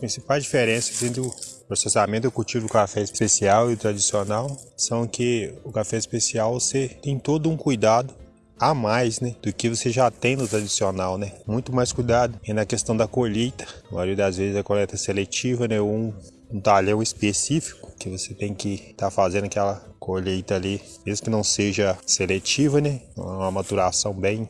principais diferenças entre o processamento e o cultivo do café especial e o tradicional são que o café especial você tem todo um cuidado a mais, né, do que você já tem no tradicional, né? Muito mais cuidado e na questão da colheita. A maioria das vezes a coleta seletiva, né, um, um talhão específico que você tem que estar tá fazendo aquela colheita ali, mesmo que não seja seletiva, né? Uma maturação bem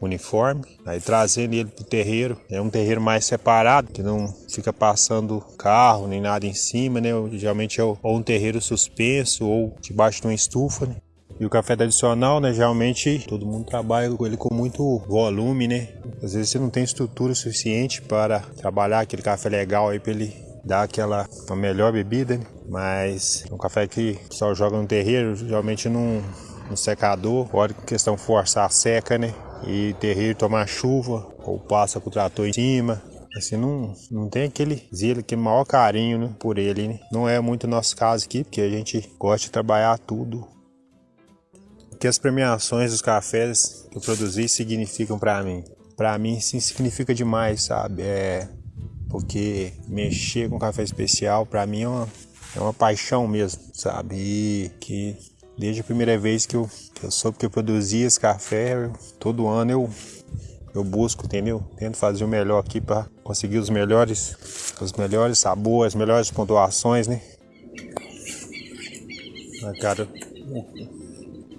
uniforme. Aí trazendo ele para o terreiro, é um terreiro mais separado, que não fica passando carro nem nada em cima, né? Geralmente é ou um terreiro suspenso ou debaixo de uma estufa, né? E o café tradicional, né, geralmente todo mundo trabalha com ele com muito volume, né? Às vezes você não tem estrutura suficiente para trabalhar aquele café legal aí para ele dar aquela uma melhor bebida, mas é um café que o pessoal joga no terreiro, geralmente num, num secador, pode questão forçar a seca, né? E terreiro tomar chuva ou passa com o trator em cima, assim, não, não tem aquele zelo, aquele maior carinho né, por ele, né? Não é muito nosso caso aqui, porque a gente gosta de trabalhar tudo que as premiações dos cafés que eu produzi significam para mim. Para mim, sim, significa demais, sabe? É porque mexer com café especial para mim é uma, é uma paixão mesmo, sabe? E que desde a primeira vez que eu, que eu soube que eu produzia esse café, eu, todo ano eu eu busco, entendeu? Tento fazer o melhor aqui para conseguir os melhores, os melhores sabores, as melhores pontuações, né? Cara,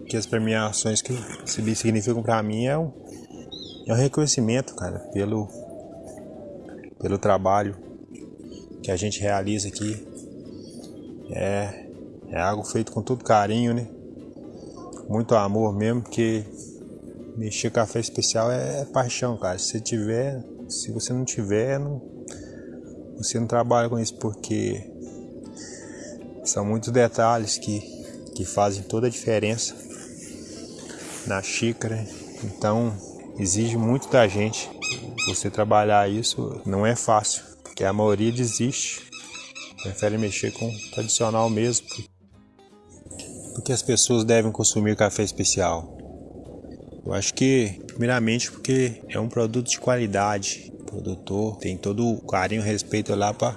que as premiações que significam para mim é um, é um reconhecimento, cara, pelo, pelo trabalho que a gente realiza aqui. É, é algo feito com todo carinho, né? Muito amor mesmo, porque mexer café especial é, é paixão, cara. Se você tiver, se você não tiver, não, você não trabalha com isso, porque são muitos detalhes que, que fazem toda a diferença na xícara. Então exige muito da gente. Você trabalhar isso não é fácil, porque a maioria desiste, prefere mexer com o tradicional mesmo. Porque as pessoas devem consumir café especial. Eu acho que, primeiramente, porque é um produto de qualidade. O produtor tem todo o carinho e respeito lá para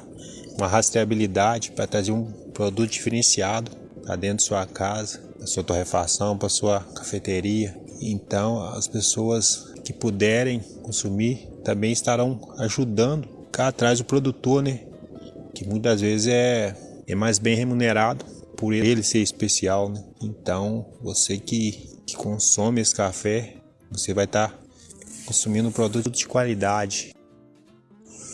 uma rastreabilidade, para trazer um produto diferenciado para dentro de sua casa para sua torrefação, para sua cafeteria. Então, as pessoas que puderem consumir também estarão ajudando cá atrás do produtor, né? Que muitas vezes é, é mais bem remunerado por ele ser especial, né? Então, você que, que consome esse café, você vai estar tá consumindo um produto de qualidade.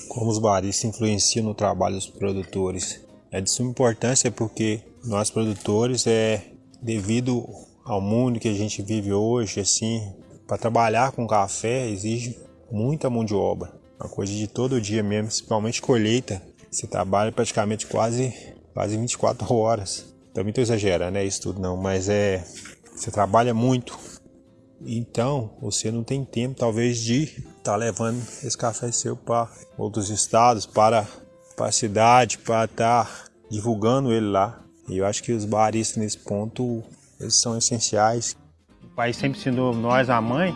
Como os baristas influenciam no trabalho dos produtores? É de suma importância porque nós produtores é devido ao mundo que a gente vive hoje, assim, para trabalhar com café exige muita mão de obra. Uma coisa de todo dia mesmo, principalmente colheita. Você trabalha praticamente quase, quase 24 horas. Também estou exagerando, né? Isso tudo não, mas é. Você trabalha muito. Então, você não tem tempo, talvez, de estar tá levando esse café seu para outros estados, para, para a cidade, para estar tá divulgando ele lá. E eu acho que os baristas nesse ponto eles são essenciais. O pai sempre ensinou nós, a mãe,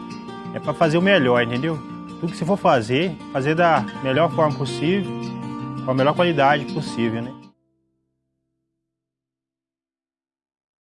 é para fazer o melhor, entendeu? Tudo que você for fazer, fazer da melhor forma possível, com a melhor qualidade possível, né?